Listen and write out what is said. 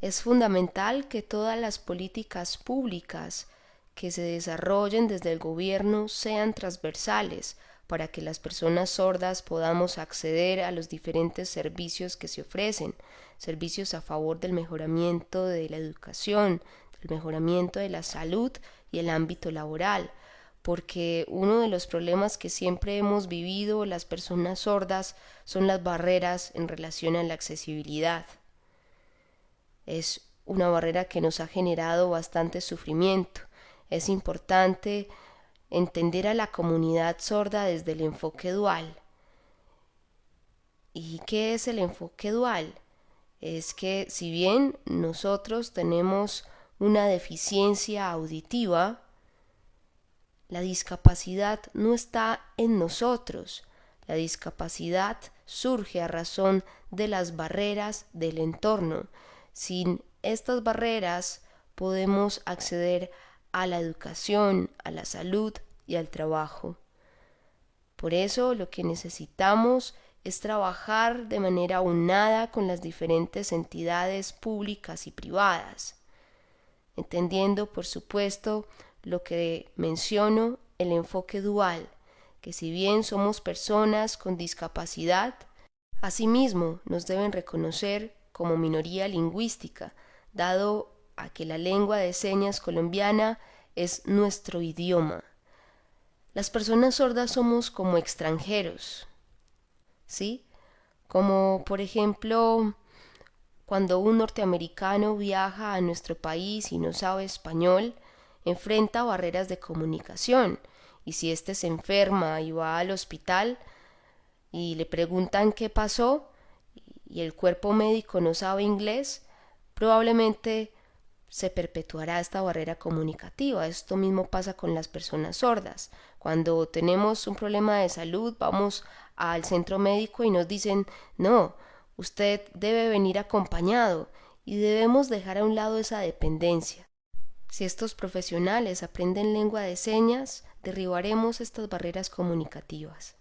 Es fundamental que todas las políticas públicas que se desarrollen desde el gobierno sean transversales para que las personas sordas podamos acceder a los diferentes servicios que se ofrecen, servicios a favor del mejoramiento de la educación, del mejoramiento de la salud y el ámbito laboral, porque uno de los problemas que siempre hemos vivido las personas sordas son las barreras en relación a la accesibilidad. Es una barrera que nos ha generado bastante sufrimiento. Es importante entender a la comunidad sorda desde el enfoque dual. ¿Y qué es el enfoque dual? Es que si bien nosotros tenemos una deficiencia auditiva, la discapacidad no está en nosotros. La discapacidad surge a razón de las barreras del entorno. Sin estas barreras podemos acceder a la educación, a la salud y al trabajo. Por eso lo que necesitamos es trabajar de manera unada con las diferentes entidades públicas y privadas, entendiendo, por supuesto, lo que menciono, el enfoque dual, que si bien somos personas con discapacidad, asimismo nos deben reconocer como minoría lingüística, dado a que la lengua de señas colombiana es nuestro idioma. Las personas sordas somos como extranjeros, ¿sí? Como por ejemplo cuando un norteamericano viaja a nuestro país y no sabe español, enfrenta barreras de comunicación y si éste se enferma y va al hospital y le preguntan qué pasó y el cuerpo médico no sabe inglés, probablemente se perpetuará esta barrera comunicativa. Esto mismo pasa con las personas sordas. Cuando tenemos un problema de salud, vamos al centro médico y nos dicen, no, usted debe venir acompañado y debemos dejar a un lado esa dependencia. Si estos profesionales aprenden lengua de señas, derribaremos estas barreras comunicativas.